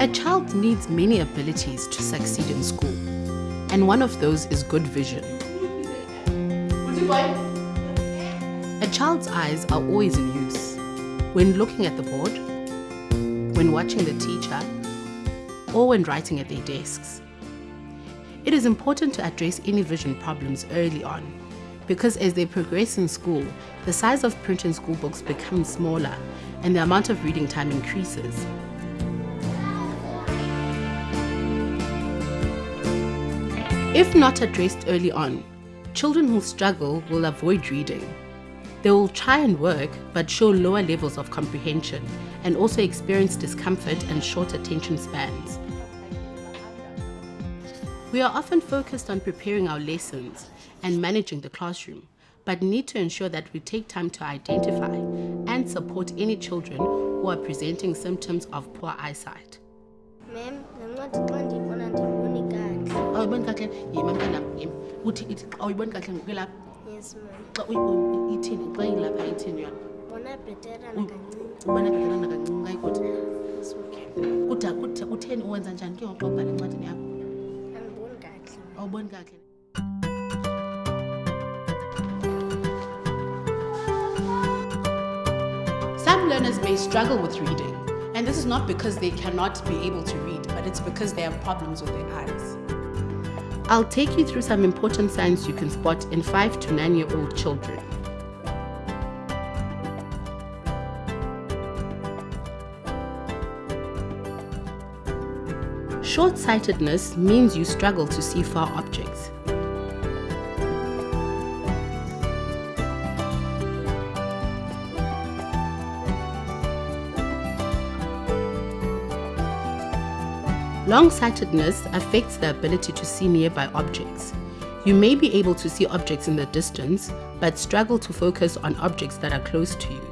A child needs many abilities to succeed in school, and one of those is good vision. A child's eyes are always in use when looking at the board, when watching the teacher, or when writing at their desks. It is important to address any vision problems early on because as they progress in school, the size of print and school books becomes smaller and the amount of reading time increases. If not addressed early on, children who struggle will avoid reading. They will try and work but show lower levels of comprehension and also experience discomfort and short attention spans. We are often focused on preparing our lessons and managing the classroom, but need to ensure that we take time to identify and support any children who are presenting symptoms of poor eyesight. Ma'am, ndiyiboni kahle. Awuyiboni kahle? Yima mntana yima uthi ithi xa uyiboni kahle ngokwelapha? Yes, xa uyi- ithini? Xa ilapha ithini yona? Bona bheterana kancinci. ubona bheterana kancinci kayikuthi kuda kuda- kutheni uwenza njani? Ke ngoxa ubhala encwadini yakho? Andiboni kahle. awuboni kakuhle Some learners may struggle with reading, and this is not because they cannot be able to read, but it's because they have problems with their eyes. I'll take you through some important signs you can spot in 5 to 9 year old children. Short sightedness means you struggle to see far objects. Long-sightedness affects the ability to see nearby objects. You may be able to see objects in the distance, but struggle to focus on objects that are close to you.